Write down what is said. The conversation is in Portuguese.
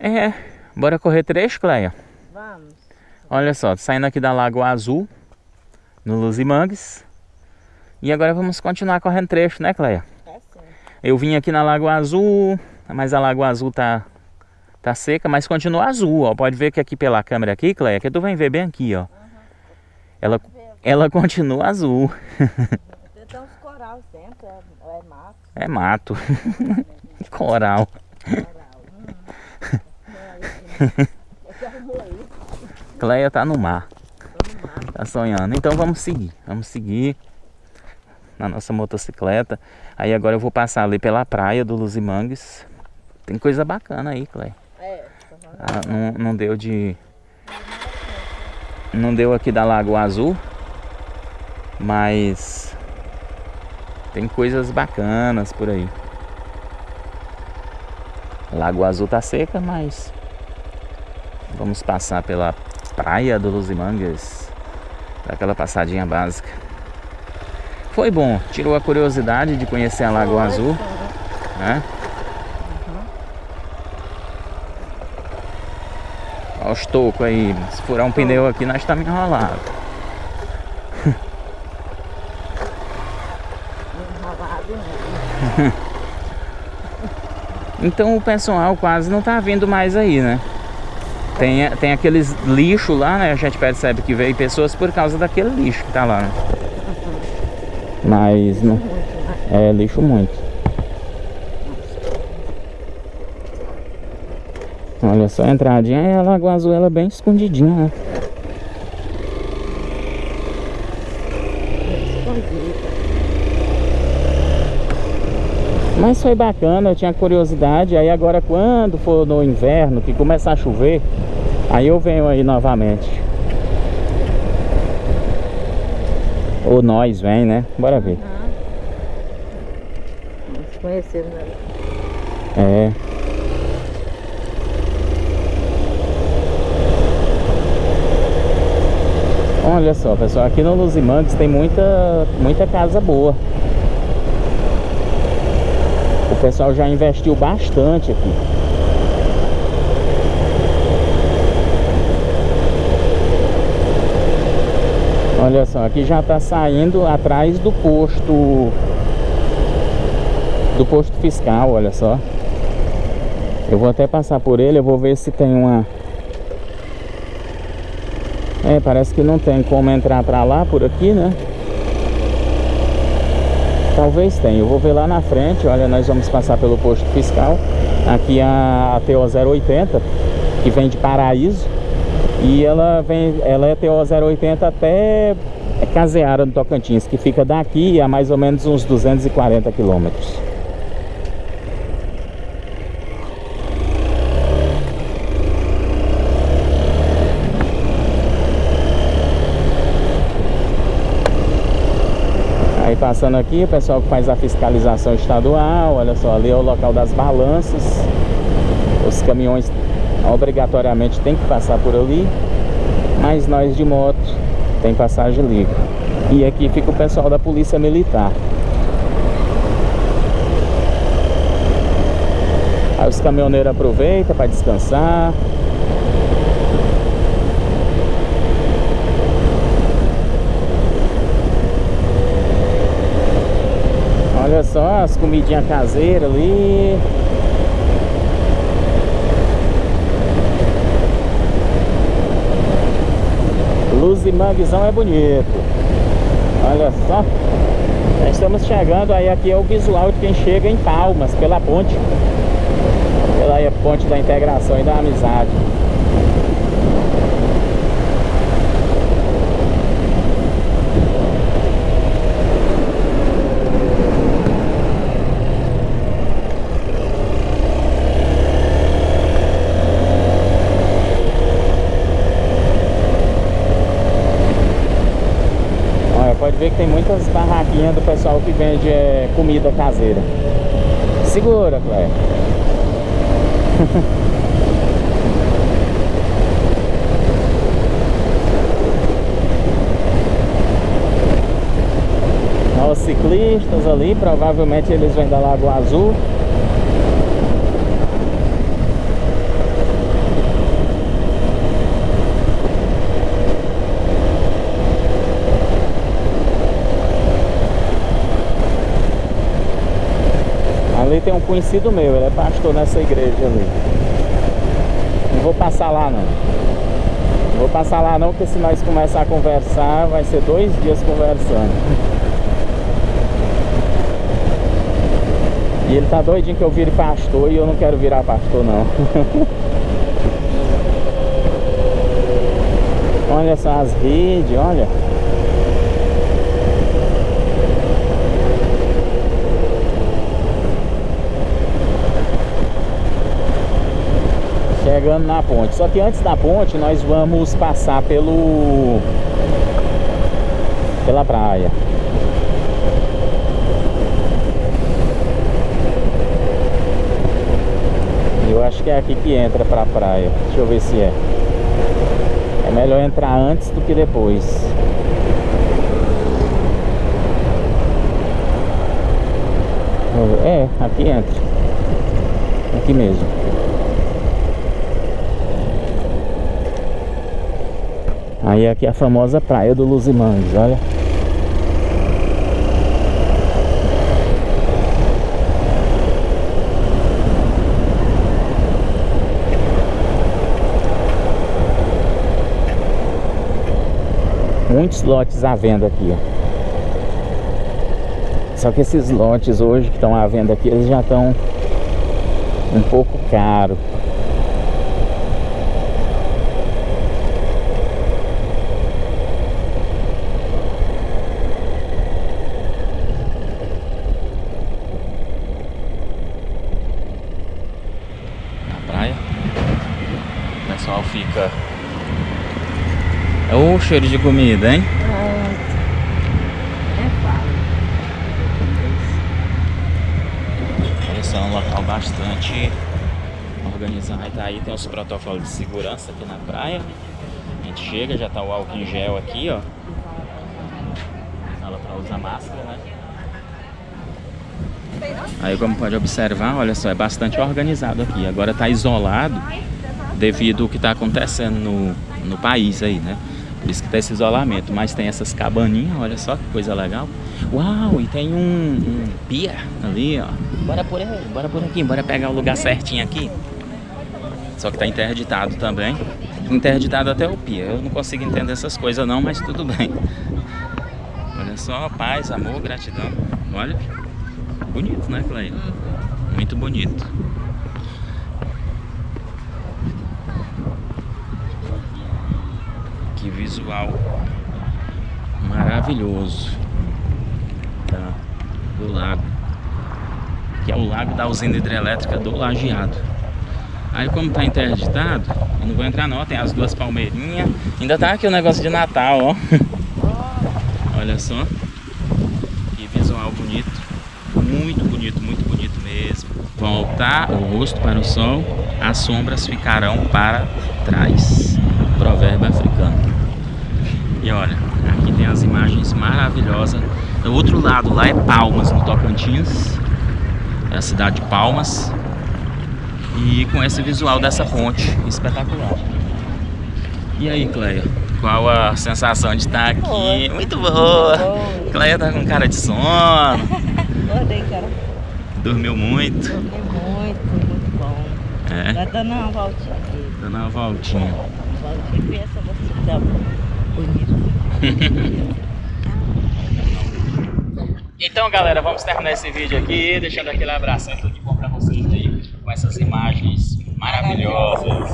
É, bora correr trecho, Cleia? Vamos. Olha só, saindo aqui da Lagoa Azul, no Luzimangues. E agora vamos continuar correndo trecho, né, Cleia? É sim. Eu vim aqui na Lagoa Azul, mas a Lagoa Azul tá, tá seca, mas continua azul, ó. Pode ver que aqui pela câmera aqui, Cleia, que tu vai ver bem aqui, ó. Ela, ela continua azul. Tem uns corais dentro, é, é mato. É mato. Coral. Coral. Hum. Eu já arrumou isso. Cleia tá no mar. Tá sonhando. Então vamos seguir. Vamos seguir na nossa motocicleta. Aí agora eu vou passar ali pela praia do Luzimangues. Tem coisa bacana aí, Cleia. É. Ah, não, não deu de. Não deu aqui da Lagoa Azul. Mas. Tem coisas bacanas por aí. Lagoa Azul tá seca, mas. Vamos passar pela praia do Luzimangues. Daquela passadinha básica. Foi bom, tirou a curiosidade de conhecer a Lagoa Azul, né? Olha os tocos aí. Se furar um pneu aqui, nós estamos enrolados. Enrolado mesmo. Então o pessoal quase não tá vindo mais aí, né? Tem, tem aqueles lixo lá, né? A gente percebe que veio pessoas por causa daquele lixo que tá lá, né? Mas não. É lixo muito. Olha só a entradinha e a Lagoa Azul ela é bem escondidinha, né? Mas foi bacana, eu tinha curiosidade. Aí agora quando for no inverno, que começar a chover, aí eu venho aí novamente. Ou nós vem, né? Bora ver. Conhecer, né? É. Olha só, pessoal, aqui no Luzimangues tem muita, muita casa boa. O pessoal já investiu bastante aqui. Olha só, aqui já está saindo atrás do posto do posto fiscal, olha só. Eu vou até passar por ele, eu vou ver se tem uma É, parece que não tem como entrar pra lá por aqui, né? Talvez tenha, eu vou ver lá na frente, olha, nós vamos passar pelo posto fiscal Aqui a, a TO 080, que vem de Paraíso E ela vem, ela é TO 080 até Caseara, no Tocantins Que fica daqui a mais ou menos uns 240 quilômetros Aí passando aqui, o pessoal que faz a fiscalização estadual, olha só, ali é o local das balanças. Os caminhões obrigatoriamente tem que passar por ali, mas nós de moto tem passagem livre. E aqui fica o pessoal da Polícia Militar. Aí os caminhoneiros aproveitam para descansar. Olha só as comidinhas caseiras ali. Luz e manguezão é bonito. Olha só. Nós estamos chegando, aí aqui é o visual de quem chega em Palmas, pela ponte. Pela ponte da integração e da amizade. Ver que tem muitas barraquinhas do pessoal que vende é, comida caseira. Segura. Olha Os ciclistas ali, provavelmente eles vêm da Lagoa Azul. Tem um conhecido meu, ele é pastor nessa igreja ali. Não vou passar lá não. Não vou passar lá não, porque se nós começar a conversar, vai ser dois dias conversando. E ele tá doidinho que eu vire pastor e eu não quero virar pastor não. olha só as redes, olha. Chegando na ponte. Só que antes da ponte nós vamos passar pelo pela praia. Eu acho que é aqui que entra pra praia. Deixa eu ver se é. É melhor entrar antes do que depois. É, aqui entra. Aqui mesmo. Aí aqui é a famosa praia do Luzimangues, olha. muitos lotes à venda aqui, ó. Só que esses lotes hoje que estão à venda aqui, eles já estão um pouco caros. Na praia, o pessoal fica é o cheiro de comida, hein? É. Esse é um local bastante organizado. Aí, tá aí tem os protocolos de segurança aqui na praia. A gente chega, já tá o álcool em gel aqui, ó. Fala pra usar máscara, né? Aí como pode observar, olha só, é bastante organizado aqui. Agora tá isolado devido ao que tá acontecendo no, no país aí, né? Por isso que tá esse isolamento. Mas tem essas cabaninhas, olha só que coisa legal. Uau, e tem um, um pia ali, ó. Bora por aí, bora por aqui, bora pegar o lugar certinho aqui. Só que tá interditado também. Interditado até o pia. Eu não consigo entender essas coisas não, mas tudo bem. Olha só, paz, amor, gratidão. Olha, bonito, né, Clay? Muito bonito. Que visual maravilhoso tá, do lago. Que é o lago da usina hidrelétrica do Lajeado. Aí como tá interditado, eu não vou entrar não, tem as duas palmeirinhas. Ainda tá aqui o negócio de Natal, ó. Olha só. Que visual bonito. Muito bonito, muito bonito mesmo. Voltar o rosto para o sol, as sombras ficarão para trás. Provérbio africano. E olha, aqui tem as imagens maravilhosas. Do outro lado, lá é Palmas, no Tocantins. É a cidade de Palmas. E com esse visual dessa ponte espetacular. E aí, Cleia? Qual a sensação de estar aqui? Boa. Muito boa! Boa. Cleia tá com cara de sono. Acordei, cara. Dormiu muito. Dormi muito, muito bom. É, Vai dando uma voltinha aqui. dando uma voltinha. E pensa você. Então, galera, vamos terminar esse vídeo aqui, deixando aquele abração e tudo de bom pra vocês aí, com essas imagens maravilhosas.